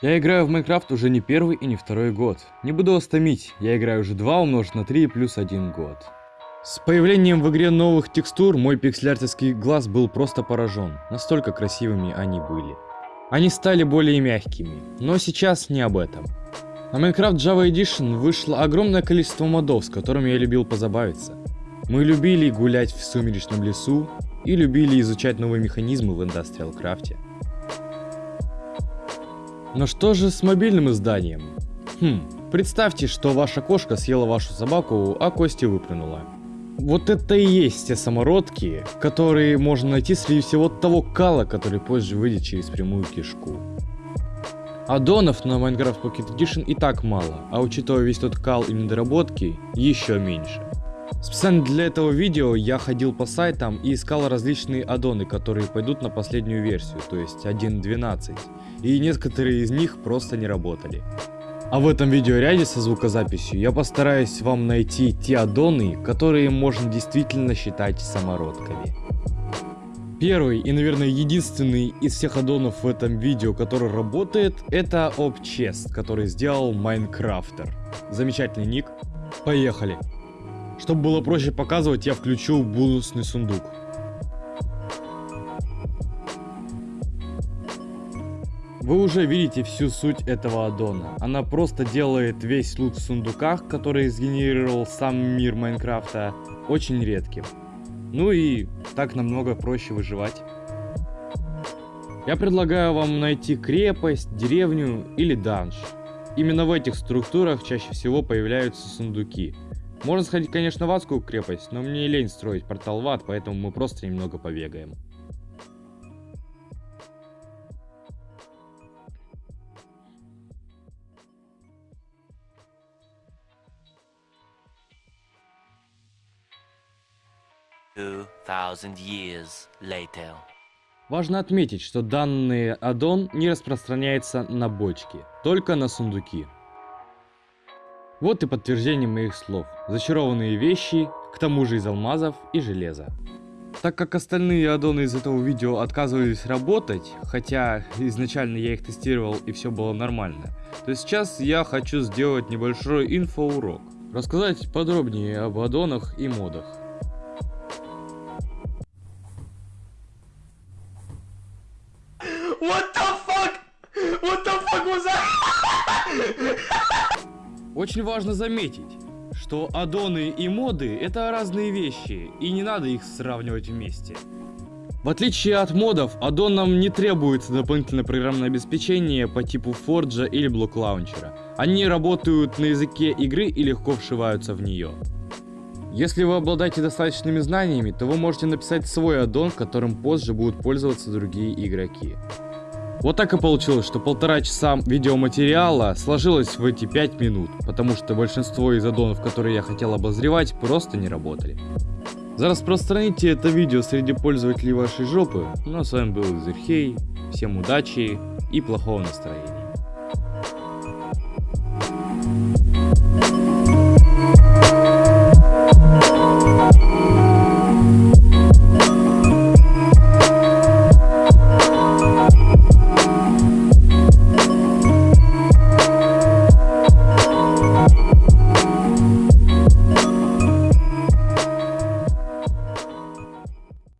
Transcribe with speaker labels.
Speaker 1: Я играю в Майнкрафт уже не первый и не второй год. Не буду вас томить, я играю уже 2 умножить на 3 плюс 1 год. С появлением в игре новых текстур мой пикселяртовский глаз был просто поражен. Настолько красивыми они были. Они стали более мягкими, но сейчас не об этом. На Minecraft Java Edition вышло огромное количество модов, с которыми я любил позабавиться. Мы любили гулять в сумеречном лесу и любили изучать новые механизмы в Industrial Craft. Но что же с мобильным изданием? Хм, представьте, что ваша кошка съела вашу собаку, а Кости выплюнула. Вот это и есть те самородки, которые можно найти среди всего того кала, который позже выйдет через прямую кишку. Аддонов на Minecraft Pocket Edition и так мало, а учитывая весь тот кал и недоработки, еще меньше. Специально для этого видео я ходил по сайтам и искал различные аддоны, которые пойдут на последнюю версию, то есть 1.12, и некоторые из них просто не работали. А в этом видеоряде со звукозаписью я постараюсь вам найти те аддоны, которые можно действительно считать самородками. Первый и, наверное, единственный из всех аддонов в этом видео, который работает, это OpChest, который сделал Майнкрафтер. Замечательный ник. Поехали. Чтобы было проще показывать, я включу бонусный сундук. Вы уже видите всю суть этого аддона. Она просто делает весь лут в сундуках, который сгенерировал сам мир Майнкрафта, очень редким. Ну и так намного проще выживать. Я предлагаю вам найти крепость, деревню или данж. Именно в этих структурах чаще всего появляются сундуки. Можно сходить, конечно, в адскую крепость, но мне лень строить портал в ад, поэтому мы просто немного побегаем. years later. Важно отметить, что данный аддон не распространяется на бочки, только на сундуки. Вот и подтверждение моих слов. Зачарованные вещи, к тому же из алмазов и железа. Так как остальные аддоны из этого видео отказывались работать, хотя изначально я их тестировал и все было нормально, то сейчас я хочу сделать небольшой инфоурок. Рассказать подробнее об аддонах и модах. Очень важно заметить, что аддоны и моды это разные вещи, и не надо их сравнивать вместе. В отличие от модов, аддонам не требуется дополнительное программное обеспечение по типу Forge или Block Launcher. Они работают на языке игры и легко вшиваются в нее. Если вы обладаете достаточными знаниями, то вы можете написать свой аддон, которым позже будут пользоваться другие игроки. Вот так и получилось, что полтора часа видеоматериала сложилось в эти пять минут, потому что большинство из аддонов, которые я хотел обозревать, просто не работали. За распространите это видео среди пользователей вашей жопы. Ну а с вами был Зерхей, всем удачи и плохого настроения.